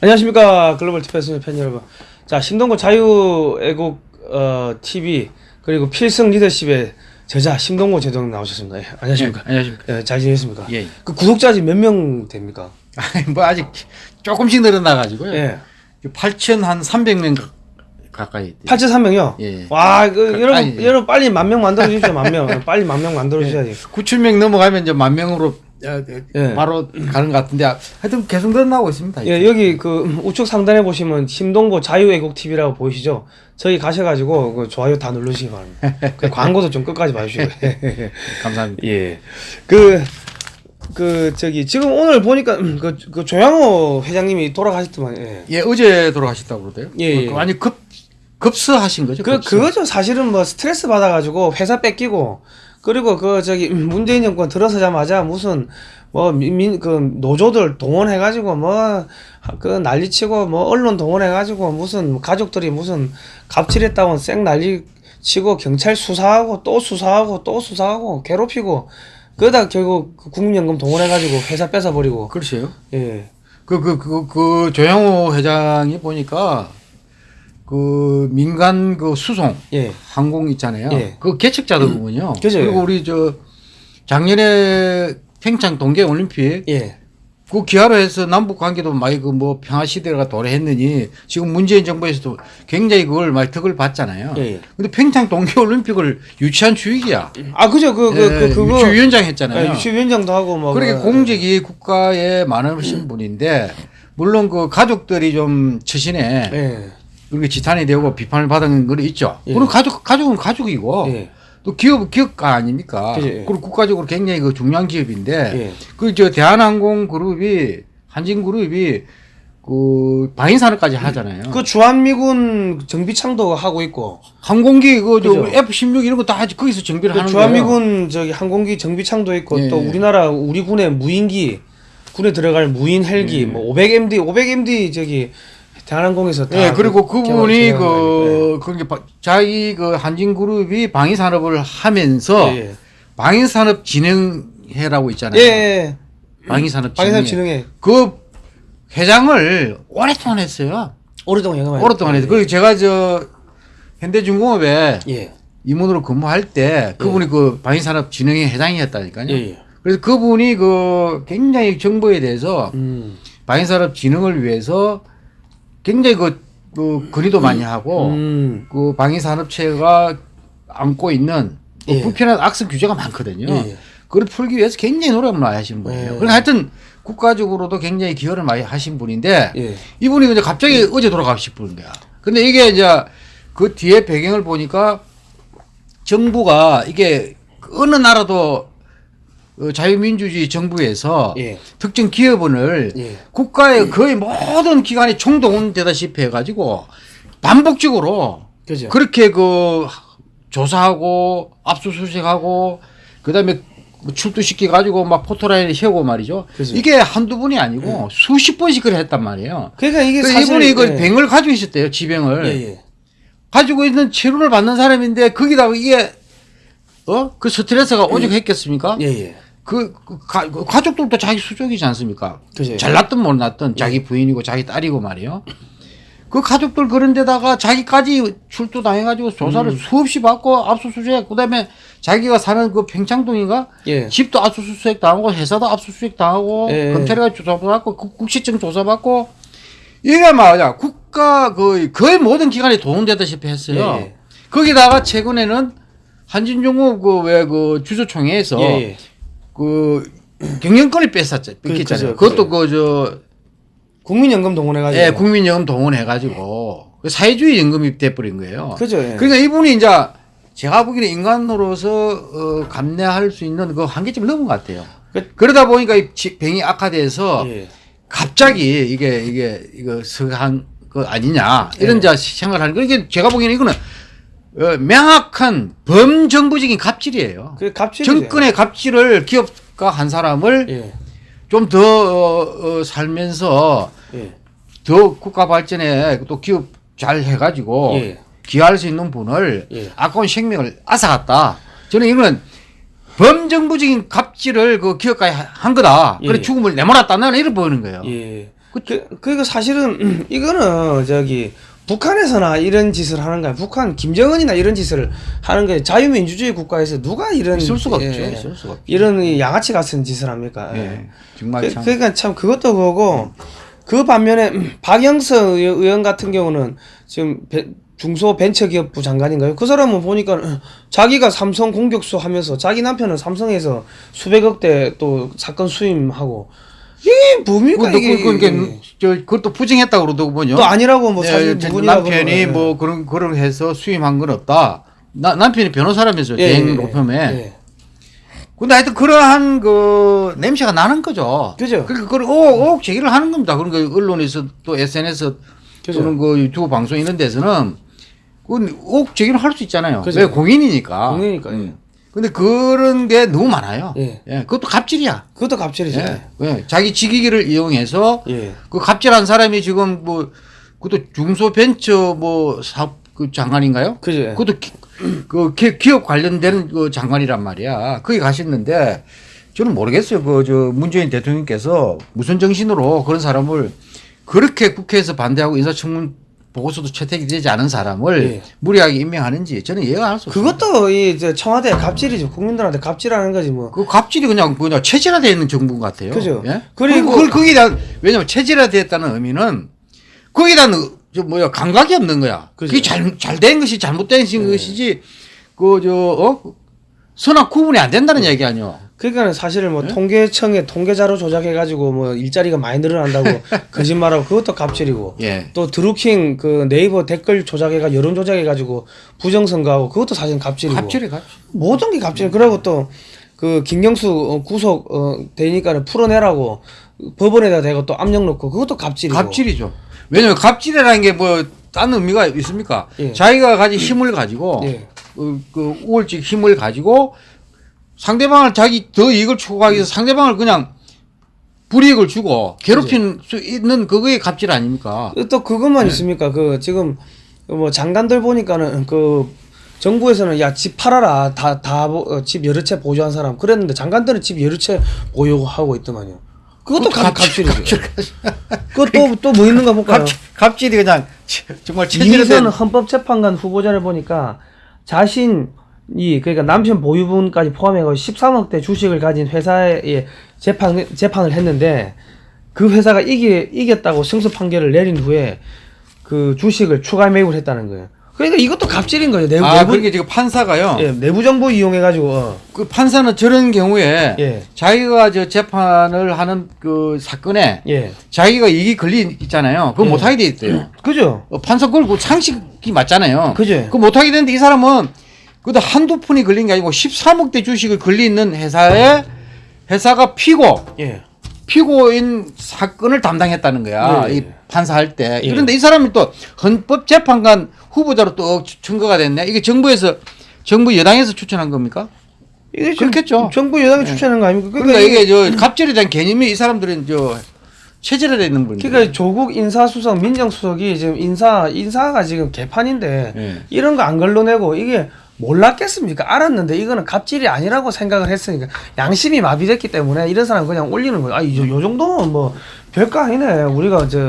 안녕하십니까 글로벌 디펜스 팬 여러분. 자 심동보 자유애국 어, TV 그리고 필승 리더십의 저자 심동보 제독 나오셨습니다. 예, 안녕하십니까. 예, 안녕하십니까. 예, 잘 지냈습니까? 예. 그 구독자 지금 몇명 됩니까? 아니, 뭐 아직 조금씩 늘어나가지고요. 예. 8천 한 300명 가까이. 8,300요? 예. 와, 그, 그, 여러분, 아니, 예. 여러분 빨리 만 명 만들어 주십시오, 만 명. 빨리 만 명 만들어 주셔야지. 9천 명 넘어가면 이제 만 명으로 어, 예. 바로 가는 것 같은데 하여튼 계속 늘어나고 있습니다. 예, 여기 그 우측 상단에 보시면 심동보 자유애국 TV라고 보이시죠? 저기 가셔가지고 그 좋아요 다 누르시기 바랍니다. 그 광고도 좀 끝까지 봐주시고. 감사합니다. 예. 그, 그, 저기, 지금 오늘 보니까, 음, 그, 그 조양호 회장님이 돌아가셨더만, 예. 예, 어제 돌아가셨다고 그러대요. 예, 예. 그 완전 급 급스하신 거죠. 그, 급스. 그거죠. 사실은 뭐 스트레스 받아가지고 회사 뺏기고, 그리고 그, 저기, 음, 문재인 정권 들어서자마자 무슨, 뭐, 민, 민- 그, 노조들 동원해 가지고, 뭐, 그 난리치고, 뭐, 언론 동원해 가지고, 무슨, 가족들이 무슨, 갑질했다고 쌩 난리 치고, 경찰 수사하고, 또 수사하고, 또 수사하고, 괴롭히고, 그러다 결국 그 국민연금 동원해 가지고 회사 뺏어 버리고, 그러세요. 예. 그, 그, 그, 그, 조양호 회장이 보니까 그 민간 그 수송 예. 항공 있잖아요. 예. 그 개척자더군요. 그죠. 그리고 우리 저 작년에 평창 동계 올림픽 예. 그 기하로 해서 남북 관계도 많이 그 뭐 평화 시대가 도래했느니 지금 문재인 정부에서도 굉장히 그걸 많이 덕을 봤잖아요. 예, 예. 근데 평창 동계 올림픽을 유치한 주익이야. 아, 그죠. 그, 그, 예, 그, 그 거. 유치위원장 했잖아요. 예, 유치위원장도 하고, 뭐. 그렇게 그- 공직이 국가에 많으신 분인데 물론 그 가족들이 좀 처신에 예. 그렇게 지탄이 되고 비판을 받은 건 있죠. 예. 그리고 가족 가족은 가족이고 예. 또 기업 기업가 아닙니까? 예. 그리고 국가적으로 굉장히 그 중요한 기업인데 예. 그저 대한항공 그룹이 한진그룹이 그 방위 산업까지 하잖아요. 그 주한미군 정비창도 하고 있고, 항공기 그저 그죠. F16 이런 거 다 거기서 정비를 그 하는 거예요. 주한미군 저기 항공기 정비창도 있고, 예. 또 우리나라, 우리 군의 무인기, 군에 들어갈 무인 헬기, 예. 뭐 500MD, 500MD 저기, 대한항공에서 다 예, 그리고 그 그분이 그, 바- 자기 그 한진그룹이 방위산업을 하면서 예, 예. 방위산업 진흥회라고 있잖아요. 예, 예. 방위산업 진흥회. 방위산업 진흥회 그 회장을 오랫동안 했어요. 오랫동안 영업을 오랫동안 했어요. 그리고 제가 저 현대중공업에 예. 임원으로 근무할 때 그분이 그 방위산업 진흥회 회장이었다니까요. 예, 예. 그래서 그분이 그 굉장히 정부에 대해서 음. 방위산업 진흥을 위해서 굉장히 그, 그 건의도 많이 하고 음. 그 방위산업체가 안고 있는 그 예. 불편한 악성 규제가 많거든요. 예, 예. 그걸 풀기 위해서 굉장히 노력을 많이 하시는 분이에요. 예. 그러니까 하여튼 국가적으로도 굉장히 기여를 많이 하신 분인데 예. 이분이 이제 갑자기 어제 돌아가신 분인 거야. 근데 이게 이제 그 뒤에 배경을 보니까 정부가 이게 어느 나라도 어, 자유민주주의 정부에서 예. 특정 기업원을 예. 국가의 거의 모든 기관이 총동원되다시피 해가지고 반복적으로 그죠. 그렇게 그 조사하고 압수수색하고 그다음에 뭐 출두시켜 가지고 막 포토라인에 세우고 말이죠. 그죠. 이게 한두 번이 아니고 수십 번씩 그래 했단 말이에요. 그러니까 이게 이분이 그 예. 병을 가지고 있었대요. 지병을 예, 예. 가지고 있는 치료를 받는 사람인데 거기다가 이게 어 그 스트레스가 오죽했겠습니까? 예, 예. 그, 그 가, 그 가족들도 자기 수족이지 않습니까? 그죠. 잘났든 못났든 자기 부인이고 자기 딸이고 말이요. 그 가족들 그런 데다가 자기까지 출두 당해가지고 조사를 음. 수없이 받고 압수수색 그 다음에 자기가 사는 그 평창동인가 예. 집도 압수수색 당하고 회사도 압수수색 당하고 예. 검찰에 조사받고 국- 국시청 조사받고 이게 말이야 국가 거의 거의 모든 기관이 동원되다시피 했어요. 예, 예. 거기다가 최근에는 한진종업 그왜 그 주주총회에서 예, 예. 그 경영권을 뺐었죠. 그- 뺏겼잖아요. 그 것도 그 저 국민연금 동원해가지고. 예, 국민연금 동원해가지고 그 사회주의 연금이 돼버린 거예요. 그죠. 예. 그러니까 이분이 이제 제가 보기에는 인간으로서 어, 감내할 수 있는 그 한계점을 넘은 것 같아요. 그- 그러다 보니까 이 지- 병이 악화돼서 예. 갑자기 이게 이게 이거 서한 거 아니냐 이런 예. 자 생각하는 거 이게 제가 보기에는 이거는 어, 명확한 범정부적인 갑질이에요. 그 갑질. 정권의 갑질을 기업가 한 사람을 예. 좀더 어, 어, 살면서 예. 더 국가 발전에 또 기업 잘 해가지고 예. 기여할 수 있는 분을 예. 아까운 생명을 앗아갔다. 저는 이거는 범정부적인 갑질을 그 기업가에 한 거다. 예. 그래 죽음을 내몰았다. 나는 이렇게 보이는 거예요. 예. 그, 그리고 사실은 이거는 저기 북한에서나 이런 짓을 하는 거야. 북한 김정은이나 이런 짓을 하는 게 자유민주주의 국가에서 누가 이런 있을 수가 없죠. 예, 있을 수가 없죠. 이런 이 양아치 같은 짓을 합니까? 예. 정말 그, 참. 그러니까 참 그것도 그거고 그 반면에 박영서 의- 의원 같은 경우는 지금 벤- 중소벤처기업부 장관인가요? 그 사람은 보니까 자기가 삼성 공격수 하면서 자기 남편은 삼성에서 수백억 대 또 사건 수임하고 이게 뭡니까 그, 이게 그, 그, 저, 그것도 부정했다 그러더군요. 또 아니라고 뭐 예, 사실 저 부분이라고 남편이 예. 뭐 그런 그런 해서 수임한 건 없다. 나, 남편이 변호사라면서 예, 대행 예, 로펌에. 예. 근데 하여튼 그러한 그 냄새가 나는 거죠. 그죠. 그러니까 그걸 옥옥 제기를 하는 겁니다. 그러니까 언론에서 또 SNS 그죠. 또는 그 유튜브 방송 이런 데서는 그옥 제기를 할 수 있잖아요. 그죠. 왜 공인이니까. 공인이니까, 예. 음. 근데 그런 게 너무 많아요. 예. 그것도 갑질이야. 그것도 갑질이죠. 예. 예. 자기 직위기를 이용해서 예. 그 갑질한 사람이 지금 뭐 그것도 중소벤처 뭐 사업 그 장관인가요? 그죠. 예. 그것도 기, 그 기- 기업 관련된 그 장관이란 말이야. 거기 가셨는데 저는 모르겠어요. 그 저 문재인 대통령께서 무슨 정신으로 그런 사람을 그렇게 국회에서 반대하고 인사청문 보고서도 채택이 되지 않은 사람을 예. 무리하게 임명하는지 저는 이해가 할수 없어요. 그것도 이저 청와대 갑질이죠. 국민들한테 갑질하는 거지 뭐. 그 갑질이 그냥 그냥 체질화되어 있는 정부 같아요. 그죠. 예? 그리고- 거기에 대한 왜냐면 체질화되었다는 의미는 거기에 대한 저 뭐야 감각이 없는 거야. 그죠. 그게 잘 잘 된 것이 잘못된 네. 것이지 그저 어? 선악 구분이 안 된다는 네. 얘기 아니요. 그러니까는 사실은 뭐 통계청에 통계자료 조작해가지고 뭐 일자리가 많이 늘어난다고 거짓말하고 그것도 갑질이고 예. 또 드루킹 그 네이버 댓글 조작해가 여론 조작해가지고 부정선거하고 그것도 사실 갑질이고 갑질이 갑질. 모든 게 갑질. 그리고 또 그 김경수 어, 구속 어, 되니까는 풀어내라고 법원에다 대고 또 압력 넣고 그것도 갑질이고. 갑질이죠. 왜냐면 갑질이라는 게 뭐 다른 의미가 있습니까? 예. 자기가 가진 힘을 가지고 예. 그, 그 우월적 힘을 가지고 상대방을 자기 더 이익을 추구하기 위해서 상대방을 그냥 불이익을 주고 괴롭힐 수 있는 그거의 갑질 아닙니까? 또 네. 그것만 있습니까? 그 지금 뭐 장관들 보니까는 그 정부에서는 야 집 팔아라 다 다 집 여러 채 보유한 사람 그랬는데 장관들은 집 여러 채 보유하고 있더만요. 그것도 갑, 갑질이죠. 그것도 또 뭐 있는가 볼까요? 갑질, 갑질이 그냥 정말 이희선 체질화된 헌법재판관 후보자를 보니까 자신 이 그러니까 남편 보유분까지 포함해서 13억대 주식을 가진 회사에 재판 재판을 했는데 그 회사가 이기 이겼다고 승소 판결을 내린 후에 그 주식을 추가 매입을 했다는 거예요. 그러니까 이것도 갑질인 거죠. 내부 아 내부, 그러니까 지금 판사가요. 예, 내부 정보 이용해 가지고 어. 그 판사는 저런 경우에 예. 자기가 저 재판을 하는 그 사건에 예. 자기가 이익이 걸리 있잖아요. 그거 예. 못 하게 돼 있대요. 그죠? 어, 판사 걸고 상식이 맞잖아요. 그죠. 그 못 하게 되는데 이 사람은 그도 한두 푼이 걸린 게 아니고 13억대 주식을 걸리 있는 회사에 회사가 피고 예. 피고인 사건을 담당했다는 거야. 예, 예. 이 판사할 때. 예. 그런데 이 사람이 또 헌법재판관 후보자로 또 청거가 됐네. 이게 정부에서 정부 여당에서 추천한 겁니까? 이게 그렇겠죠. 정부 여당이 추천한 거 아닙니까? 그러니까 이게 저 갑질에 대한 개념이 이 사람들은 저 체질화되어 있는 분들. 그러니까 조국 인사수석 민정수석이 지금 인사 인사가 지금 개판인데 예. 이런 거 안 걸러내고 이게 몰랐겠습니까? 알았는데 이거는 갑질이 아니라고 생각을 했으니까 양심이 마비됐기 때문에 이런 사람 그냥 올리는 거예요. 아, 이, 요 정도면 뭐 별거 아니네. 우리가 저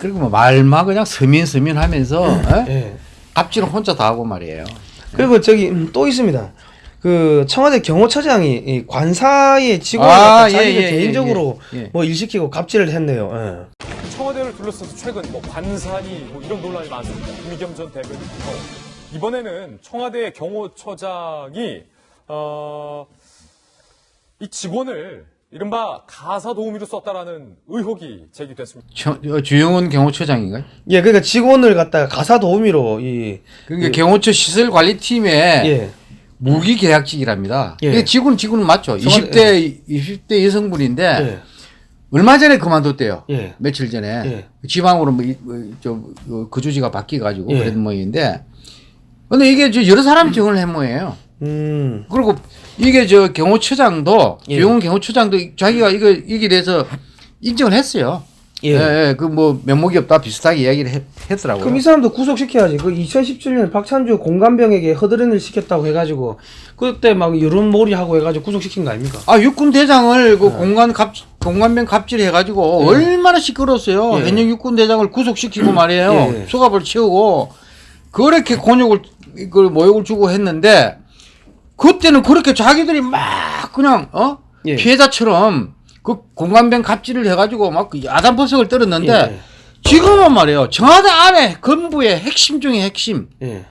그리고 뭐 말만 그냥 서민 서민 하면서 에? 예. 갑질은 혼자 다 하고 말이에요. 그리고 저기 음, 또 있습니다. 그 청와대 경호처장이 이 관사의 직원을 아, 갖다 예, 자기가 예, 예, 개인적으로 예, 예. 뭐 일시키고 갑질을 했네요. 예. 청와대를 둘러싸서 최근 뭐 관산이 뭐 이런 논란이 많습니다. 이미겸 전 대변인부터 이번에는 청와대 경호처장이 어, 이 직원을 이른바 가사 도우미로 썼다라는 의혹이 제기됐습니다. 저- 어, 주영훈 경호처장인가요? 예, 그러니까 직원을 갖다가 가사 도우미로 이 그러니까 경호처 시설 관리팀에 예. 무기 계약직이랍니다. 예. 예. 직원 직원은 맞죠. 청와대- 20대 20대 여성분인데 예. 얼마 전에 그만뒀대요. 예. 며칠 전에 예. 지방으로 뭐, 이- 뭐, 좀, 그 거주지가 바뀌어 가지고 예. 그랬던 모양인데 근데 이게 저 여러 사람 지원을 한 모양이에요. 음. 그리고 이게 저 경호처장도 예. 주영훈 경호처장도 자기가 이거 이게 대해서 인정을 했어요. 예. 예, 그 뭐 면목이 없다 비슷하게 이야기를 했, 했더라고요. 그럼 이 사람도 구속시켜야지. 그 2017년 박찬주 공관병에게 허드렛을 시켰다고 해가지고 그때 막 여론몰이 하고 해가지고 구속시킨 거 아닙니까? 아 육군 대장을 네. 그 공간 갑 공관병 갑질 해가지고 예. 얼마나 시끄러웠어요. 예. 현역 육군 대장을 구속시키고 말이에요. 예. 수갑을 채우고 그렇게 곤욕을 그 모욕을 주고 했는데 그때는 그렇게 자기들이 막 그냥 어 예. 피해자처럼 그 공관병 갑질을 해가지고 막그 야단버석을 떨었는데 예. 지금은 말이에요. 청와대 안에 건부의 핵심 중에 핵심 예.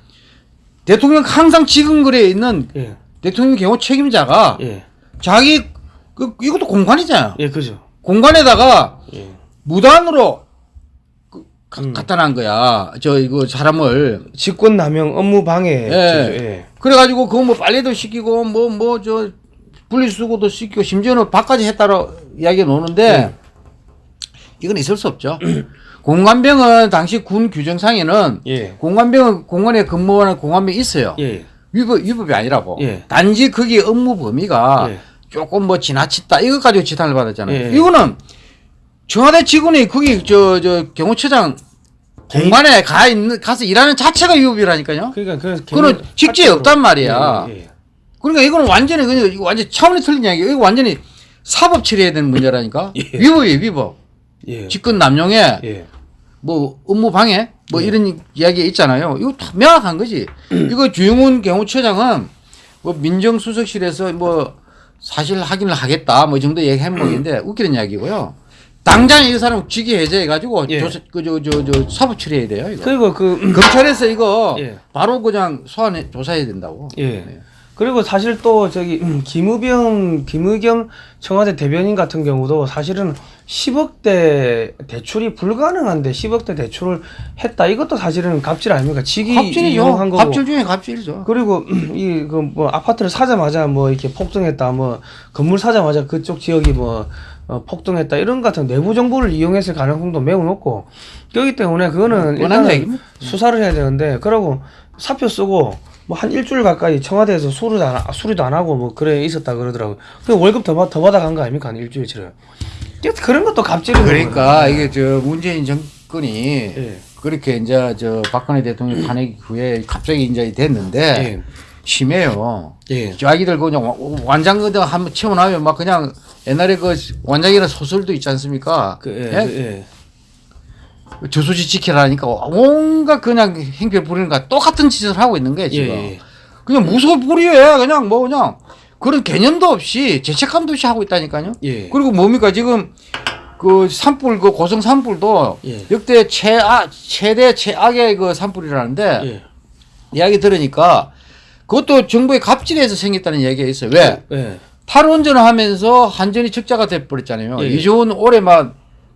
대통령 항상 지근거리에 있는 예. 대통령 경호 책임자가 예. 자기 그 이것도 공관이잖아요. 예. 그죠. 공관에다가 예. 무단으로 그, 가- 음. 갖다 난 거야. 저 이거 사람을 직권 남용 업무 방해. 예. 예. 그래가지고 그거 뭐 빨래도 시키고 뭐 뭐 저 분리수거도 시키고 심지어는 밥까지 했다로 이야기 노는데 이건 있을 수 없죠. 공관병은 당시 군 규정상에는 예. 공관병은 공관에 근무하는 공관병이 있어요. 예. 위법 위법이 아니라고. 예. 단지 거기 업무 범위가 예. 조금 뭐 지나쳤다 이것 가지고 지탄을 받았잖아요. 예. 이거는 청와대 직원이 거기 저 저 경호처장 공간에 가 있는 가서 일하는 자체가 위법이라니까요. 그러니까 그 그거는 직제에 없단 말이야. 그러니까 이거는 완전히 그냥 이거 완전 차원이 틀린 이야기예요. 이거 완전히 사법 처리해야 되는 문제라니까. 예. 위법이에요, 위법. 예. 직권 남용에 예. 뭐 업무 방해 뭐 예. 이런 이야기 있잖아요. 이거 다 명확한 거지. 이거 주영훈 경호처장은 뭐 민정수석실에서 뭐 사실 확인을 하겠다 뭐이 정도 얘기 행목인데 웃기는 이야기고요. 당장 이 사람 직위 해제해가지고 예. 조사 그저저 저 사법 처리해야 돼요. 이거. 그리고 그 검찰에서 이거 예. 바로 그냥 소환해 조사해야 된다고. 예. 네. 그리고 사실 또 저기 음, 김의겸 김의겸 청와대 대변인 같은 경우도 사실은 10억대 대출이 불가능한데 10억대 대출을 했다. 이것도 사실은 갑질 아닙니까? 직위 이용한 갑질이죠. 거고. 갑질 중에 갑질이죠. 그리고 이 그 뭐 아파트를 사자마자 뭐 이렇게 폭등했다. 뭐 건물 사자마자 그쪽 지역이 뭐 어, 폭등했다. 이런 같은 내부 정보를 이용했을 가능성도 매우 높고. 그렇기 때문에 그거는 일단은 얘기입니다. 수사를 해야 되는데 그러고 사표 쓰고 뭐 한 일주일 가까이 청와대에서 수리도 안, 하- 수리도 안 하고 뭐 그래 있었다 그러더라고요. 그 월급 더, 받- 더 받아간 거 아닙니까? 한 일주일치를. 그런 것도 갑질인 그러니까 이게 저 문재인 정권이 예. 그렇게 이제 저 박근혜 대통령 탄핵 후에 갑자기 이제 됐는데 예. 심해요. 예. 자기들 그냥 와- 완장 그냥 한번 채워놔면 막 그냥 옛날에 그 완장이라는 소설도 있지 않습니까? 그, 예, 예? 그, 예. 저수지 지키라니까 온갖 그냥 행패 부리는 거 똑같은 짓을 하고 있는 거예요 예, 지금. 예. 그냥 무소 불위해 그냥 뭐 그냥 그런 개념도 없이 죄책감도 없이 하고 있다니까요. 예. 그리고 뭡니까 지금 그 산불 그 고성 산불도 예. 역대 최악 최대 최악의 그 산불이라는데 예. 이야기 들으니까 그것도 정부의 갑질에서 생겼다는 이야기가 있어요. 왜? 예. 탈원전을 하면서 한전이 적자가 돼버렸잖아요. 예. 이조 원 올해만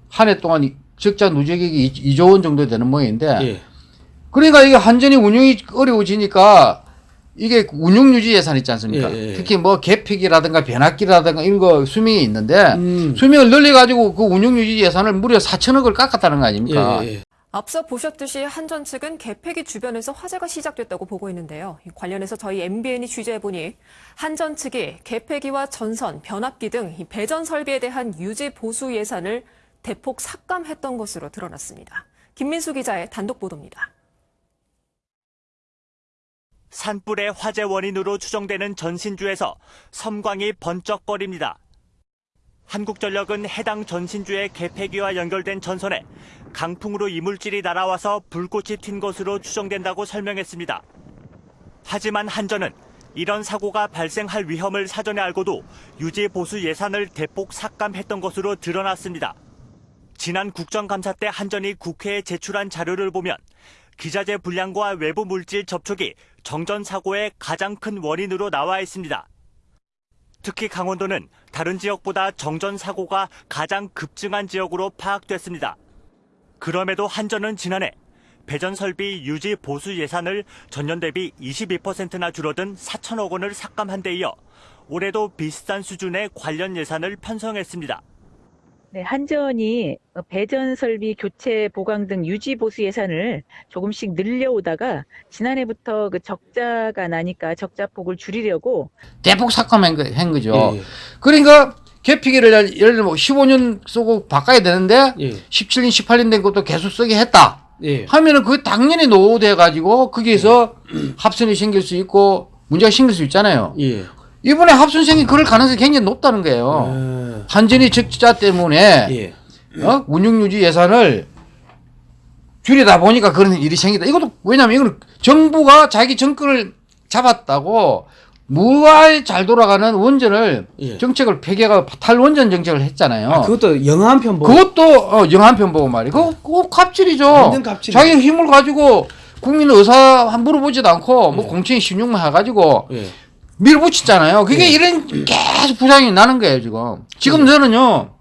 한 해 동안 이- 적자 누적액이 2조 원 정도 되는 모양인데 예. 그러니까 이게 한전이 운영이 어려워지니까 이게 운영 유지 예산 있지 않습니까? 예, 예. 특히 뭐 개폐기라든가 변압기라든가 이런 거 수명이 있는데 음. 수명을 늘려 가지고 그 운영 유지 예산을 무려 4천억을 깎았다는 거 아닙니까? 예, 예. 앞서 보셨듯이 한전 측은 개폐기 주변에서 화재가 시작됐다고 보고 있는데요. 이 관련해서 저희 MBN이 취재해보니 한전 측이 개폐기와 전선, 변압기 등이 배전 설비에 대한 유지 보수 예산을 대폭 삭감했던 것으로 드러났습니다. 김민수 기자의 단독 보도입니다. 산불의 화재 원인으로 추정되는 전신주에서 섬광이 번쩍거립니다. 한국전력은 해당 전신주의 개폐기와 연결된 전선에 강풍으로 이물질이 날아와서 불꽃이 튄 것으로 추정된다고 설명했습니다. 하지만 한전은 이런 사고가 발생할 위험을 사전에 알고도 유지 보수 예산을 대폭 삭감했던 것으로 드러났습니다. 지난 국정감사 때 한전이 국회에 제출한 자료를 보면 기자재 불량과 외부 물질 접촉이 정전 사고의 가장 큰 원인으로 나와 있습니다. 특히 강원도는 다른 지역보다 정전 사고가 가장 급증한 지역으로 파악됐습니다. 그럼에도 한전은 지난해 배전 설비 유지 보수 예산을 전년 대비 22%나 줄어든 4천억 원을 삭감한 데 이어 올해도 비슷한 수준의 관련 예산을 편성했습니다. 네, 한전이 배전 설비 교체 보강 등 유지 보수 예산을 조금씩 늘려오다가 지난해부터 그 적자가 나니까 적자 폭을 줄이려고 대폭 삭감한 거, 한 거죠. 예, 예. 그러니까 개폐기를 예를 들면 15년 쓰고 바꿔야 되는데 예. 17년, 18년 된 것도 계속 쓰게 했다. 예. 하면은 그 당연히 노후돼 가지고 거기에서 합선이 생길 수 있고 문제가 생길 수 있잖아요. 예. 이번에 합선 생긴 그럴 가능성이 굉장히 높다는 거예요. 예. 한전이 적자 때문에 예. 어? 운영유지 예산을 줄이다 보니까 그런 일이 생기다. 이것도 왜냐면 이거는 정부가 자기 정권을 잡았다고 무할 잘 돌아가는 원전을 예. 정책을 폐기하고 탈원전 정책을 했잖아요. 아, 그것도 영화 한 편 보고 그것도 어, 영화 한 편 보고 말이야. 그거, 그거 갑질이죠. 완전 갑질이죠. 자기 힘을 가지고 국민 의사 한 물어보지도 않고 뭐 공천이 신용만 해가지고 예. 밀어붙였잖아요. 그게 이런 계속 부작용이 나는 거예요 지금. 지금 저는요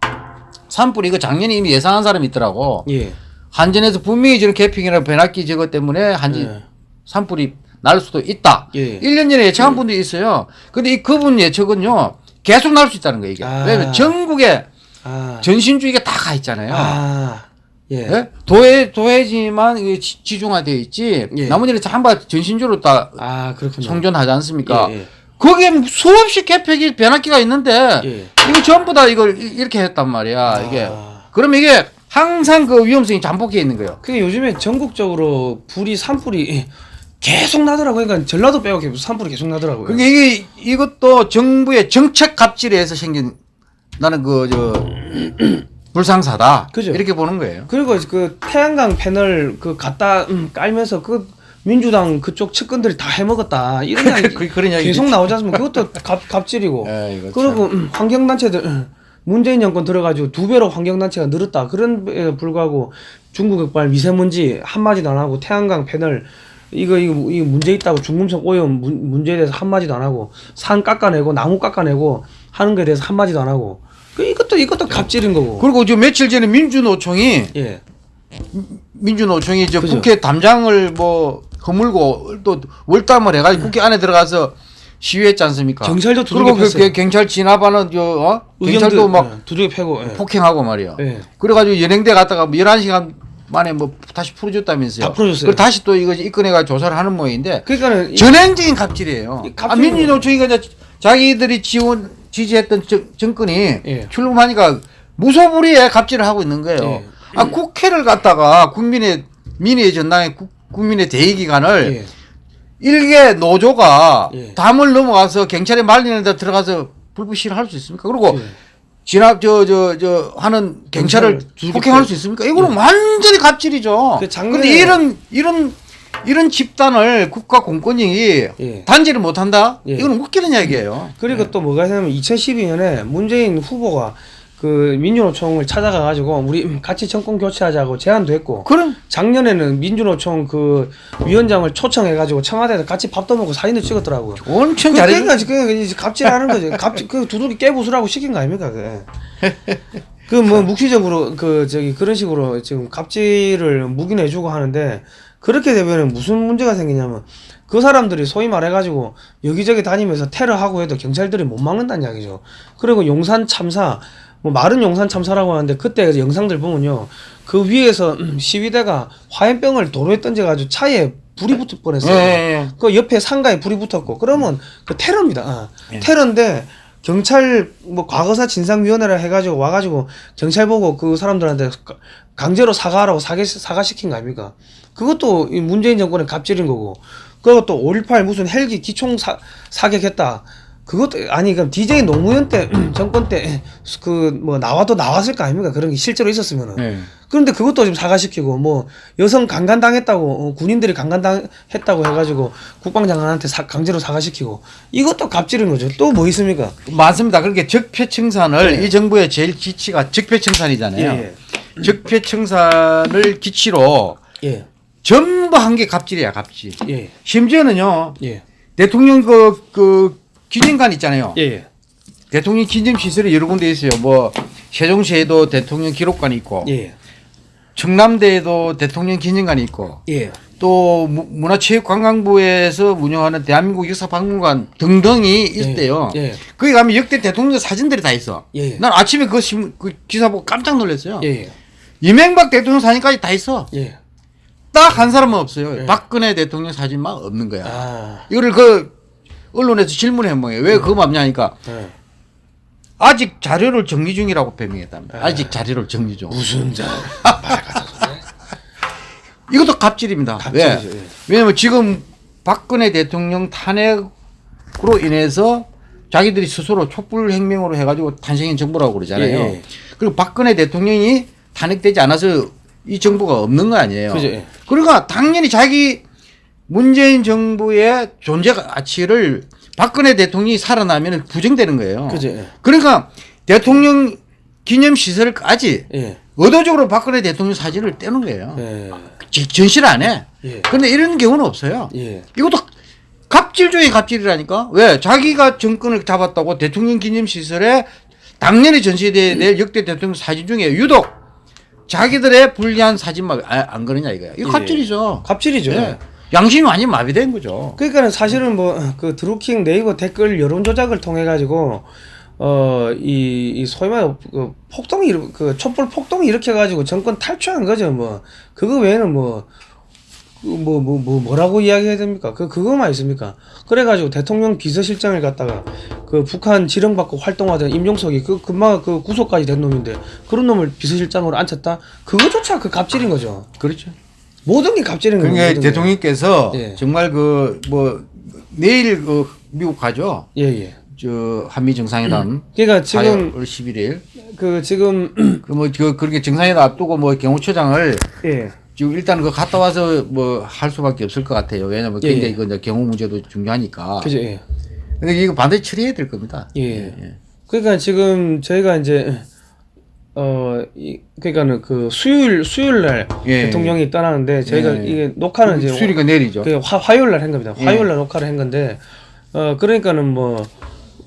산불 이거 작년에 이미 예상한 사람이 있더라고. 예. 한전에서 분명히 저런 개핑이나 변압기 저것 때문에 한전 예. 산불이 날 수도 있다. 예. 1년 전에 예측한 분도 있어요. 근데 이 그분 예측은요 계속 날 수 있다는 거예요 이게. 아. 왜냐면 전국에 아. 전신주의가 다 가 있잖아요. 아. 예. 예? 도해 도해지만 지- 지중화되어 있지. 예. 나머지는 전부 다 전신주로 다 아, 그렇군요. 성전하지 않습니까? 거기에 수없이 개폐기 변압기가 있는데 예. 이거 전부 다 이걸 이- 이렇게 했단 말이야. 이게 아. 그러면 이게 항상 그 위험성이 잠복해 있는 거예요. 그게 요즘에 전국적으로 불이 산불이 계속 나더라고요. 그러니까 전라도 빼고 산불이 계속 나더라고요. 그게 이게 이것도 정부의 정책 갑질에 의해서 생긴 나는 그 저 불상사다. 그죠. 이렇게 보는 거예요. 그리고 그 태양광 패널 그 갖다 음, 깔면서 그 민주당 그쪽 측근들이 다 해먹었다. 이런 이야기 그- 그런 계속. 나오지 않습니까? 그것도 갑, 갑질이고. 예, 이거 그리고 음, 환경단체들 음, 문재인 정권 들어가지고 두 배로 환경단체가 늘었다. 그런 에 불구하고 중국 흑발 미세먼지 한마디도 안 하고 태양광 패널 이거 이거 이거 문제 있다고 중금속 오염 문, 문제에 대해서 한마디도 안 하고 산 깎아내고 나무 깎아내고 하는 거에 대해서 한마디도 안 하고. 그 이것도 이것도 갑질인 거고. 그리고 저 며칠 전에 민주노총이 예. 민주노총이 저 그죠. 국회 담장을 뭐 허물고 또 월담을 해가지고 국회 안에 들어가서 시위했지 않습니까? 경찰도 두들겨 그리고 그. 그 경찰 진압하는 저 어? 경찰도 막 예, 두들겨 패고 예. 폭행하고 말이야. 예. 그래가지고 연행대 갔다가 뭐 11시간 만에 뭐 다시 풀어줬다면서요. 다 풀어줬어요. 그걸 다시 또 이거 입건해가 조사를 하는 모양인데 그러니까는 이- 전행적인 갑질이에요. 이 아, 민주노총이가 이제 자기들이 지원 지지했던 정, 정권이 예. 출범하니까 무소불위에 갑질을 하고 있는 거예요. 예. 아 국회를 갖다가 국민의 민의의 전당의 국, 국민의 대의 기관을 예. 일개 노조가 예. 담을 넘어가서 경찰에 말리는 데 들어가서 불부시를 할수 있습니까? 그리고 예. 진압 저저저 하는 경찰을 폭행할 패- 수 있습니까? 이거는 완전히 갑질이죠. 그 근데 이런 이런 이런 집단을 국가 공권력이 예. 단지를 못 한다? 예. 이거는 웃기는 이야기예요. 그리고 또 뭐가 있냐면 2012년에 문재인 후보가 그 민주노총을 찾아가 가지고 우리 같이 정권 교체하자고 제안도 했고 그럼 작년에는 민주노총 그 위원장을 초청해 가지고 청와대에서 같이 밥도 먹고 사진도 찍었더라고요. 엄청 그- 잘해. 그러니까 지금 갑질하는 거지. 갑질 그 두둑이 깨부수라고 시킨 거 아닙니까 그게. 그뭐 묵시적으로 그 저기 그런 식으로 지금 갑질을 묵인해 주고 하는데 그렇게 되면은 무슨 문제가 생기냐면 그 사람들이 소위 말해가지고 여기저기 다니면서 테러하고 해도 경찰들이 못 막는다는 이야기죠. 그리고 용산 참사 뭐 말은 용산 참사라고 하는데 그때 영상들 보면요 그 위에서 음, 시위대가 화염병을 도로에 던져가지고 차에 불이 붙을 예, 뻔했어요. 예, 예. 그 옆에 상가에 불이 붙었고 그러면 그 테러입니다. 아, 예. 테러인데 경찰 뭐 과거사 진상위원회라 해가지고 와가지고 경찰 보고 그 사람들한테 가- 강제로 사과하라고 사과 사과시킨 거 아닙니까? 그것도 이 문재인 정권의 갑질인 거고 또5.18 무슨 헬기 기총 사, 사격했다. 그것도 아니 그럼 DJ 노무현 때 정권 때 그 뭐 나와도 나왔을 거 아닙니까? 그런 게 실제로 있었으면은 예. 그런데 그것도 지금 사과시키고 뭐 여성 강간당했다고 어, 군인들이 강간당했다고 해가지고 국방장관한테 사- 강제로 사과시키고 이것도 갑질인 거죠. 또 뭐 있습니까? 맞습니다. 그렇게 적폐청산을 예. 이 정부의 제일 기치가 적폐청산이잖아요. 예. 적폐청산을 기치로 예, 전부 한 게 갑질이야, 갑질. 예, 심지어는요, 예, 대통령 그, 그, 기념관 있잖아요. 예, 예, 대통령 기념 시설이 여러 군데 있어요. 뭐, 세종시에도 대통령 기록관이 있고, 예, 청남대에도 대통령 기념관이 있고, 예, 또 무- 문화체육관광부에서 운영하는 대한민국 역사박물관 등등이 있대요. 예. 거기 가면 역대 대통령 사진들이 다 있어. 예. 난 아침에 그, 신- 그 기사 보고 깜짝 놀랐어요. 예, 이명박 대통령 사진까지 다 있어. 예. 딱 한 사람은 없어요. 예. 박근혜 대통령 사진만 없는 거야. 아, 이거를 그 언론에서 질문해 뭐예요. 왜 그거 없냐니까 예. 아직 자료를 정리 중이라고 변명했답니다. 아직 자료를 정리 중. 무슨 자. 이것도 갑질입니다. 갑질이죠, 왜? 예. 왜냐면 지금 박근혜 대통령 탄핵으로 인해서 자기들이 스스로 촛불 혁명으로 해가지고 탄생한 정부라고 그러잖아요. 예, 예. 그리고 박근혜 대통령이 탄핵되지 않아서 이 정부가 없는 거 아니에요. 그죠, 예. 그러니까 당연히 자기 문재인 정부의 존재 가치를 박근혜 대통령이 살아나면 부정되는 거예요. 그죠, 예. 그러니까 대통령 기념 시설까지 예. 의도적으로 박근혜 대통령 사진을 떼는 거예요. 예. 지- 전시를 안 해. 예. 근데 이런 경우는 없어요. 예. 이것도 갑질 중에 갑질이라니까. 왜? 자기가 정권을 잡았다고 대통령 기념 시설에 당연히 전시돼야 될 역대 대통령 사진 중에 유독 자기들의 불리한 사진만 아- 안 그러냐 이거야. 이거 예. 갑질이죠. 갑질이죠. 예. 양심이 완전 마비된 거죠. 그러니까는 사실은 뭐 그 드루킹 네이버 댓글 여론 조작을 통해 가지고 어이 이 소위 말해 그 폭동이 일- 그 촛불 폭동이 일으켜 가지고 정권 탈취한 거죠 뭐 그거 외에는 뭐 뭐 뭐 뭐 뭐, 라고 이야기해야 됩니까? 그 그거만 있습니까? 그래가지고 대통령 비서실장을 갖다가 그 북한 지령받고 활동하던 임종석이 그 금방 그 구속까지 된 놈인데 그런 놈을 비서실장으로 앉혔다? 그거조차 그 갑질인 거죠. 그렇죠. 모든 게 갑질인 거예요. 그러니까 모든 게. 대통령께서 예. 정말 그 뭐 내일 그 미국 가죠. 예 예. 저 한미 정상회담 그러니까 지금 4월 11일. 그 지금 그뭐 그 그렇게 정상회담 앞두고 뭐 경호처장을 예. 지금 일단 그 갔다 와서 뭐 할 수밖에 없을 것 같아요. 왜냐면 예, 굉장히 예. 이거 이제 경호 문제도 중요하니까. 그죠 예. 근데 이거 반드시 처리해야 될 겁니다. 예. 그러니까 지금 저희가 이제 어 이, 그러니까는 그 수요일 수요일 날 예. 대통령이 떠나는데 저희가 예. 이게 녹화는 이제 수리가 내리죠. 그 화, 화요일 날 한 겁니다. 예. 화요일 날 녹화를 한 건데 어 그러니까는 뭐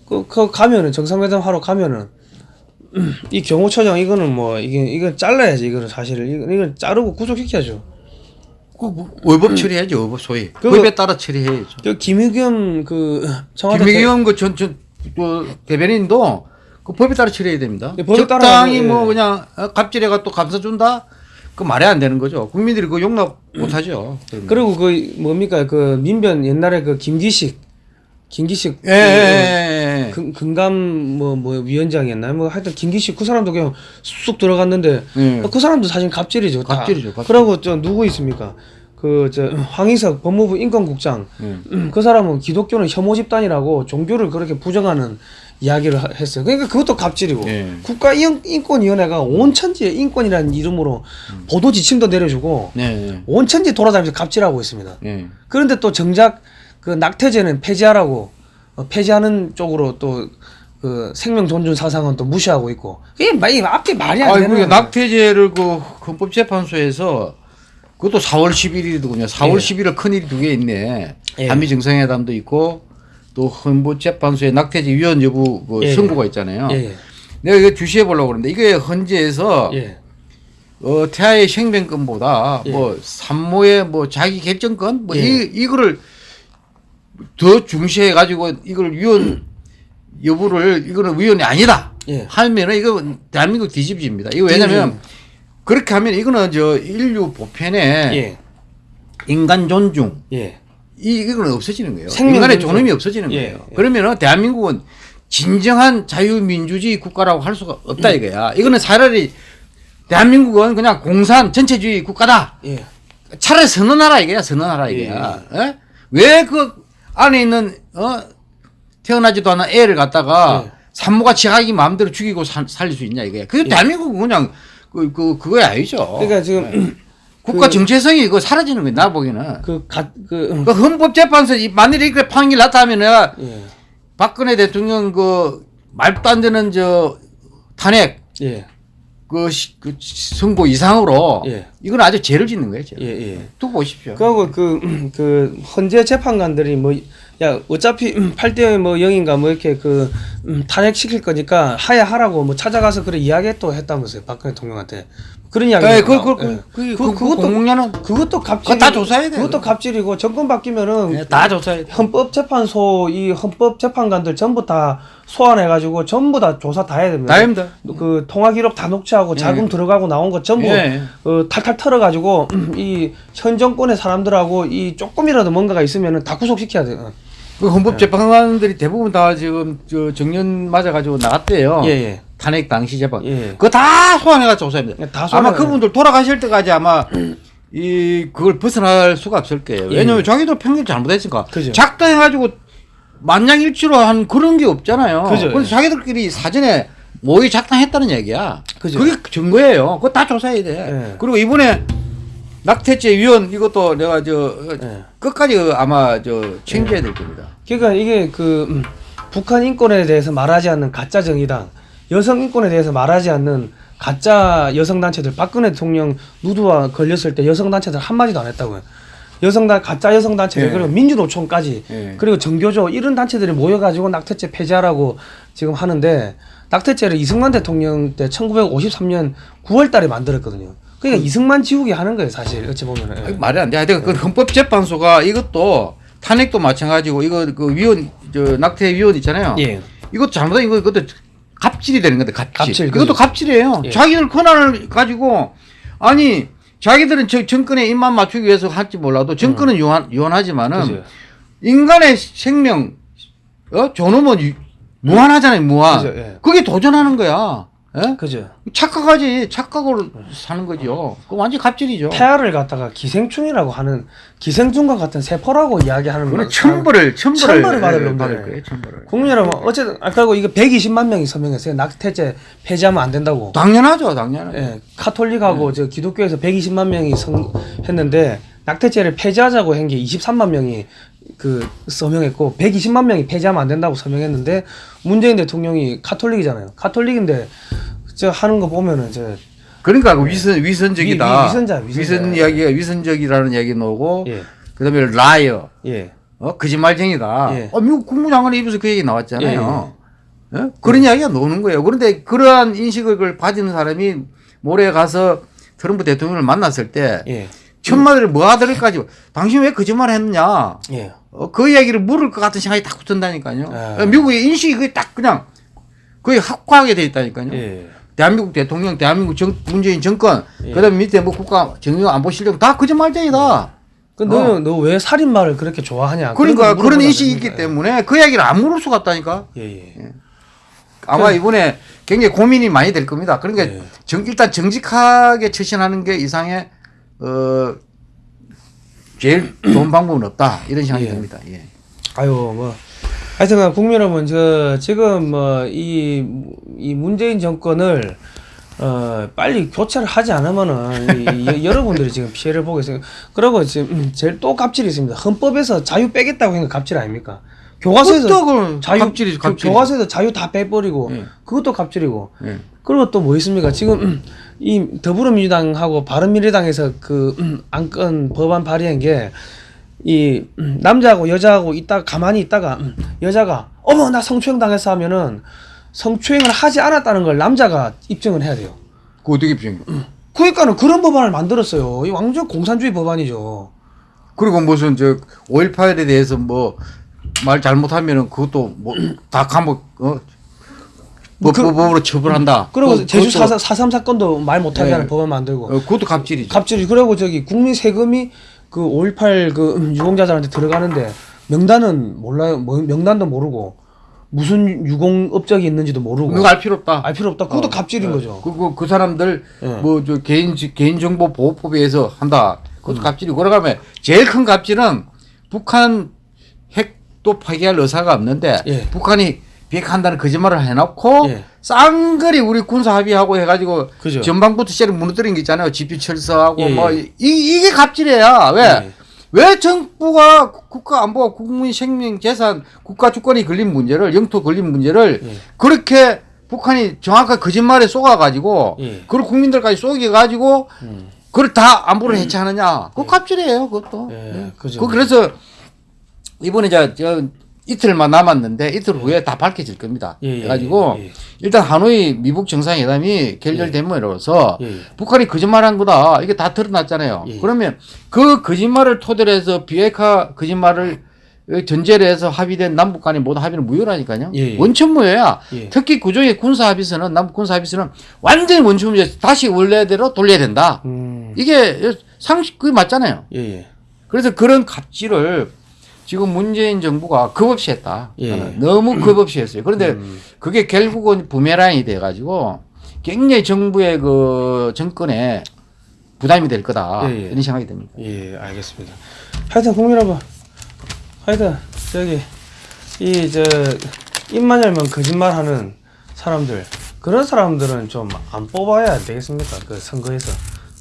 그, 그 가면은 정상회담 하러 가면은 이 경호처장 이거는 뭐 이게 이거 잘라야지 이거는 사실을 이거 이거 자르고 구속시켜야죠. 그 뭐, 의법 처리해야죠. 의법 소위. 그거- 법에 따라 처리해야죠. 그 김의겸 그 청와대 김의겸 그전전 또 대변인도 그 법에 따라 처리해야 됩니다. 예, 법에 따라 적당히 하죠. 뭐 예. 그냥 어, 갑질해가 또 감싸준다. 그 말이 안 되는 거죠. 국민들이 그 용납 못 하죠. 그런 거. 그리고 그 뭡니까 그 민변 옛날에 그 김기식 김기식 예, 예, 예, 예. 그, 금감 뭐 뭐 위원장이었나요? 뭐 하여튼 김기식 그 사람도 그냥 쑥 들어갔는데 예. 그 사람도 사실 갑질이죠. 다. 갑질이죠, 갑질. 그러고 저 누구 있습니까? 그 저 황희석 법무부 인권국장 예. 그 사람은 기독교는 혐오 집단이라고 종교를 그렇게 부정하는 이야기를 하- 했어요. 그러니까 그것도 갑질이고 예. 국가인권위원회가 온천지의 인권이라는 이름으로 보도 지침도 내려주고 네. 온천지 돌아다니면서 갑질하고 있습니다. 네. 그런데 또 정작 그 낙태죄는 폐지하라고 어, 폐지하는 쪽으로 또 그 생명 존중 사상은 또 무시하고 있고 이게 마- 이 앞뒤 말이 안 아, 되는 그게 낙태죄를 그 헌법재판소에서 그것도 4월 11일이더군요. 4월 예. 11일 큰일이 두 개 있네. 예. 한미 정상회담도 있고 또 헌법재판소에 낙태죄 위헌 여부 그 예, 선고가 있잖아요. 예, 내가 이거 주시해 보려고 그러는데 이게 헌재에서 예, 어, 태아의 생명권보다 예. 뭐 산모의 뭐 자기 결정권 뭐 예. 이, 이거를 더 중시해 가지고 이걸 위헌 여부를 이거는 위헌이 아니다 예. 하면은 이거 대한민국 뒤집집니다. 이거 왜냐면 그렇게 하면 이거는 저 인류 보편에 예, 인간 존중 예, 이 이거는 없어지는 거예요. 생명 인간의. 존엄이 없어지는 예, 거예요. 예. 그러면은 대한민국은 진정한 자유민주주의 국가라고 할 수가 없다 음. 이거야. 이거는 차라리 대한민국은 그냥 공산 전체주의 국가다. 예, 차라리 선언하라 이거야. 선언하라 이거야. 왜 그 안에 있는 어 태어나지도 않은 애를 갖다가 예. 산모가 자기 마음대로 죽이고 살, 살릴 수 있냐 이거야. 그게 대한민국은 그냥 그, 그, 그거야 아니죠. 그러니까 지금 국가 그- 정체성이 이거 사라지는 거야. 나 보기에는. 그 가그 그 헌법재판소 이 만일에 이렇게 판결 나타나면 내가 예, 박근혜 대통령 그 말도 안 되는 저 탄핵 예, 그, 시- 그 선고 이상으로 예. 이건 아주 죄를 짓는 거예요. 죄. 예, 예. 두고 보십시오. 그하고 그, 그, 헌재 재판관들이 뭐, 야, 어차피 8대 뭐 0인가 뭐 이렇게 그, 음, 탄핵시킬 거니까 하야 하라고 뭐 찾아가서 그래 이야기 또 했다면서요. 박근혜 대통령한테. 그런 이야기. 예, 그, 그, 그, 그, 그, 그 그것도, 공론은 그것도 갑질. 다 조사해야 돼요. 그것도 갑질이고 정권 바뀌면은 예, 다 조사해야 돼. 헌법재판소 이 헌법재판관들 전부 다 소환해가지고 전부 다 조사 다 해야 됩니다. 다 합니다. 그 통화 기록 다 녹취하고 자금 들어가고 나온 거 전부 예. 어, 탈탈 털어가지고 이 현 정권의 사람들하고 이 조금이라도 뭔가가 있으면은 다 구속시켜야 돼요. 그 헌법재판관들이 대부분 다 지금 저 정년 맞아가지고 나갔대요. 예, 예. 탄핵 당시 재판. 예. 그거 다 소환해가 조사합니다. 예, 다 아마 소환해. 그분들 돌아가실 때까지 아마 이 그걸 벗어날 수가 없을 거예요. 왜냐면 자기도 평균 잘못했으니까 그죠. 작당해가지고 만장일치로 한 그런 게 없잖아요. 그죠. 그래서 자기들끼리 사전에 모의 작당했다는 얘기야. 그죠. 그게 증거예요. 그거 다 조사해야 돼. 예. 그리고 이번에 낙태죄 위원 이것도 내가 저 예. 끝까지 아마 저 챙겨야 될 겁니다. 그러니까 이게 그 음, 북한 인권에 대해서 말하지 않는 가짜 정의당, 여성 인권에 대해서 말하지 않는 가짜 여성 단체들, 박근혜 대통령 누드와 걸렸을 때 여성 단체들 한 마디도 안 했다고요. 여성단 가짜 여성 단체들 예. 그리고 민주노총까지 예. 그리고 정교조 이런 단체들이 모여가지고 낙태죄 폐지하라고 지금 하는데 낙태죄를 이승만 대통령 때 1953년 9월달에 만들었거든요. 그러니까 이승만 지우개 하는 거예요, 사실 어찌 보면은. 예. 말이 안 돼. 하여튼 그 헌법재판소가 이것도 탄핵도 마찬가지고 이거 그 위원 저 낙태 위원 있잖아요. 예. 이것도 잘못한 이거 그것도 갑질이 되는 건데 갑질. 갑질, 이것도 그죠. 갑질이에요. 예. 자기들 권한을 가지고 아니 자기들은 저 정권에 입만 맞추기 위해서 할지 몰라도 정권은 유한 유한하지만은 음. 그죠. 인간의 생명 어 존엄은 유- 무한하잖아요. 무한. 그죠, 예. 그게 도전하는 거야. 예? 그죠. 착각하지 착각으로 사는 거죠. 그 완전 갑질이죠. 태아를 갖다가 기생충이라고 하는 기생충과 같은 세포라고 이야기하는 그거는 거- 천벌을 천벌을 천벌을 받을 예, 놈들. 받을 거예요. 천벌을. 국민 여러분 어쨌든 아까 그리고 이거 120만 명이 서명했어요. 낙태죄 폐지하면 안 된다고. 당연하죠, 당연하죠. 예, 카톨릭하고 저 기독교에서 120만 명이 성, 했는데 낙태죄를 폐지하자고 한 게 23만 명이 그 서명했고 120만 명이 폐지하면 안 된다고 서명했는데 문재인 대통령이 카톨릭이잖아요. 카톨릭인데 저 하는 거 보면은 저 그러니까 그 위선 위선적이다. 위- 위- 위선자, 위선자. 위선 이야기가 위선적이라는 얘기 나오고 예. 그다음에 liar, 예. 어 거짓말쟁이다. 예. 어, 미국 국무장관의 입에서 그 얘기 나왔잖아요. 예? 그런 이야기가 나오는 거예요. 그런데 그러한 인식을 가지는 사람이 모레 가서 트럼프 대통령을 만났을 때 예. 천마디를 뭐가 들을까지 당신 왜 거짓말 했느냐 예. 어, 그 이야기를 물을 것 같은 생각이 딱 든다니까요. 아. 미국의 인식이 그게 딱 그냥 거의 확고하게 돼 있다니까요. 예. 대한민국 대통령, 대한민국 정, 문재인 정권, 예. 그다음 밑에 뭐 국가 정유 안보 실력 다 거짓말쟁이다. 그 너는 너왜 살인마를 그렇게 좋아하냐? 그러니까 거 그런 인식이 그러는 있기. 때문에 그 이야기를 안 물을 수가 없다니까. 예, 예. 아마 이번에 굉장히 고민이 많이 될 겁니다. 그러니까 예. 정, 일단 정직하게 처신하는 게 이상의 어 제일 좋은 방법은 없다 이런 생각이 예. 듭니다. 예. 아유 뭐 하여튼 국민 여러분 저 지금 뭐이이 문재인 정권을 어 빨리 교체를 하지 않으면은 이, 여- 여러분들이 지금 피해를 보고 있어요. 그리고 지금 음, 제일 또 갑질이 있습니다. 헌법에서 자유 빼겠다고 한거 갑질 아닙니까? 교과서에서 그 자유 갑질이죠, 교- 갑질이죠. 교과서에서 자유 다 빼버리고 예. 그것도 갑질이고 예. 그리고 또 뭐 있습니까? 지금 음, 이 더불어민주당하고 바른미래당에서 그 음, 안건 법안 발의한 게 이 남자하고 여자하고 있다가 가만히 있다가 음, 여자가 어머 나 성추행 당했어 하면은 성추행을 하지 않았다는 걸 남자가 입증을 해야 돼요. 그 어떻게 비행? 그러니까는 그런 법안을 만들었어요. 이 완전 공산주의 법안이죠. 그리고 무슨 저 5.18에 대해서 뭐 말 잘못하면은 그것도 뭐 다 감옥 어 뭐 그- 법법으로 처벌한다. 그리고 그- 제주 그것도- 4 3 사건도 말 못하게 네. 하는 법안 만들고 어, 그것도 갑질이죠. 갑질이 그리고 저기 국민 세금이 그 5.18그 음, 유공자들한테 들어가는데 명단은 몰라요. 뭐, 명단도 모르고 무슨 유공 업적이 있는지도 모르고 그거 알 필요 없다. 알 필요 없다. 그것도 어, 갑질인 어. 거죠. 그, 그, 그 사람들 예. 뭐저 개인 개인 정보 보호법에 의해서 한다. 그것도 음. 갑질이고 그러가면 제일 큰 갑질은 북한 핵도 파기할 의사가 없는데 예. 북한이 비핵한다는 거짓말을 해놓고 예. 쌍거리 우리 군사 합의하고 해가지고 그죠. 전방부터 시를 무너뜨린 게 있잖아요. 지피 철수하고 예, 뭐 예. 이, 이게 갑질이야. 왜? 예. 왜 정부가 국가 안보가 국민 생명 재산 국가 주권이 걸린 문제를 영토 걸린 문제를 예. 그렇게 북한이 정확하게 거짓말에 속아가지고 예. 그걸 국민들까지 속여가지고 음. 그걸 다 안보를 해체하느냐 그거 갑질이에요 그것도 예, 예. 그죠. 그 그래서 이번에 저, 저 이틀만 남았는데 이틀 후에 다 밝혀질 겁니다 예, 예, 그래가지고 예, 예. 일단 하노이 미북 정상회담이 결렬됨으로써 예. 북한이 거짓말한 거다. 이게 다 드러났잖아요. 예. 그러면 그 거짓말을 토대로 해서 비핵화 거짓말을 전제로 해서 합의된 남북 간의 모든 합의는 무효라니까요. 예, 예. 원천 무효야. 예. 특히 구조의 군사 합의서는 남북 군사 합의서는 완전히 원천 무효. 다시 원래대로 돌려야 된다. 음. 이게 상식 그게 맞잖아요. 예, 예. 그래서 그런 갑질을 지금 문재인 정부가 겁 없이 했다. 예. 저는 너무 겁 없이 했어요. 그런데 음. 그게 결국은 부메랑이 돼가지고 굉장히 정부의 그 정권에 부담이 될 거다. 예, 예. 이런 생각이 듭니다. 예, 알겠습니다. 하여튼 국민 여러분, 하여튼 저기 이 저 입만 열면 거짓말하는 사람들 그런 사람들은 좀 안 뽑아야 되겠습니까? 그 선거에서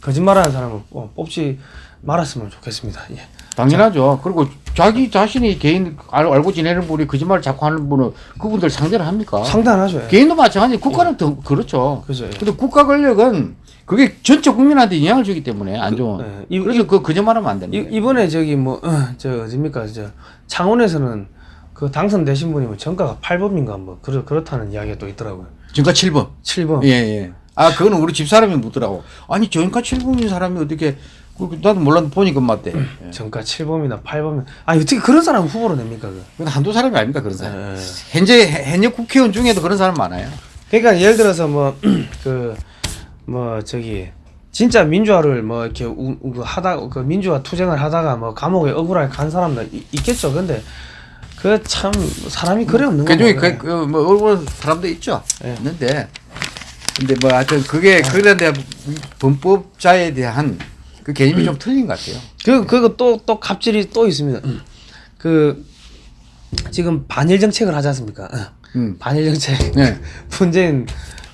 거짓말하는 사람은 뽑- 뽑지 말았으면 좋겠습니다. 예. 당연하죠. 그리고 자기 자신이 개인 알, 알고 지내는 분이 거짓말 자꾸 하는 분은 그분들 상대를 합니까? 상당하죠. 예. 개인도 마찬가지. 국가는 더 그렇죠. 그죠. 예. 근데 국가 권력은 그게 전체 국민한테 영향을 주기 때문에 안 좋은. 예. 이- 그래서 그 거짓말하면 안 됩니다. 이, 이번에 저기 뭐저 어딥니까 저 창원에서는 그 당선되신 분이 뭐 정가가 8범인가 뭐 그렇 그렇다는 이야기가 또 있더라고요. 정가 7번. 7범. 예, 예. 아, 그거는 우리 집 사람이 묻더라고. 아니, 정가 7번인 사람이 어떻게, 그, 나도 몰랐는데 보니까 맞대. 예. 정가 7범이나 8범이 아니 어떻게 그런 사람 후보로 냅니까 그? 한두 사람이 아닙니까, 그런 사람. 예. 현재, 현역 국회의원 중에도 그런 사람 많아요. 그러니까 예를 들어서 뭐 그 뭐 저기 진짜 민주화를 뭐 이렇게 우, 우- 그 하다 그 민주화 투쟁을 하다가 뭐 감옥에 억울하게 간 사람도 이- 있겠죠. 근데 그 참 사람이 그래 없는 그 중에 거예요. 그, 그, 뭐, 얼굴 사람도 있죠. 예. 있는데, 근데 뭐, 하여튼 그게, 그런데 범법자에 대한 그 개념이 좀 틀린 것 같아요. 그 그거 또또 갑질이 또 있습니다. 그 지금 반일 정책을 하지 않습니까? 음. 반일 정책. 네. 문재인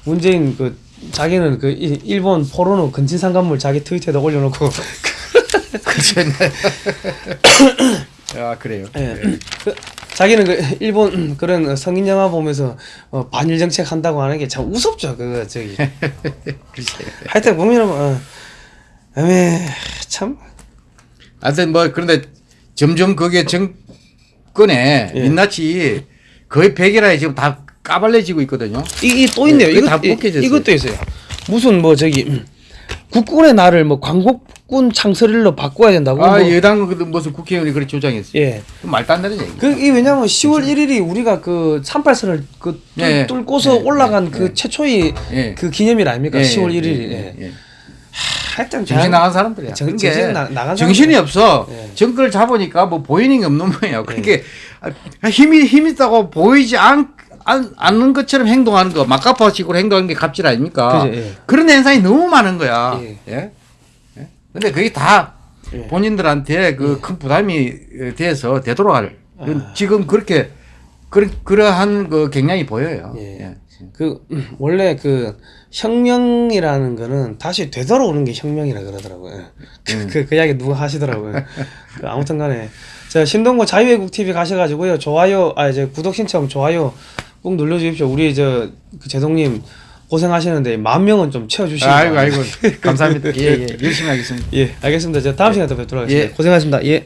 문재인 그 자기는 그 일- 일본 포로노 근친 상간물 자기 트위터에다 올려놓고 그쵸. 아, 그래요. 예. 그, 자기는 그 일본 그런 성인 영화 보면서 어, 반일 정책 한다고 하는 게 참 우습죠. 그거 저기. 하여튼 보면은 어, 에메 참 하여튼 뭐, 그런데 점점 그게 정권에 예. 민낯이 거의 100이라 지금 다 까발려지고 있거든요. 이게 또 있네요. 네, 이거 다 복해졌어요. 이것도 있어요. 무슨 뭐 저기 음, 국군의 날을 뭐 광복군 창설일로 바꿔야 된다고. 아, 뭐, 여당 그 무슨 국회의원이 그렇게 주장했어요. 예. 그 말도 안 되는 얘기. 그, 이 왜냐면 10월 1일이 우리가 그 38선을 그 뚫, 예, 예. 뚫고서 예, 올라간 예, 그 예. 최초의 예. 그 기념일 아닙니까? 10월 1일이. 예, 예. 예. 하여튼 정신 나간 사람들이야. 정- 그게 정신 나- 나간 정신이 사람들. 없어. 예. 정권을 잡으니까 뭐 보이는 게 없는 거예요. 그게 힘이 힘 있다고 보이지 않, 않는 것처럼 행동하는 거, 막가파식으로 행동하는 게 갑질 아닙니까? 그죠, 예. 그런 현상이 너무 많은 거야. 예. 예. 예? 근데 그게 다 예. 본인들한테 그 큰 부담이 돼서 되돌아갈. 아. 지금 그렇게 그러, 그러한 그 경향이 보여요. 예. 예. 그 음, 원래 그 혁명이라는 거는 다시 되돌아오는 게 혁명이라 그러더라고요. 그, 그, 그 이야기 누가 하시더라고요. 그 아무튼 간에 저 신동구 자유외국 TV 가셔가지고요 좋아요 아 이제 구독 신청 좋아요 꼭 눌러주십시오. 우리 저 그 제동님 고생하시는데 만 명은 좀 채워주시고. 아이고 아이고 감사합니다. 예, 예. 열심히 하겠습니다. 예 알겠습니다. 저 다음 시간에 또 뵙도록 하겠습니다. 예. 고생하셨습니다. 예.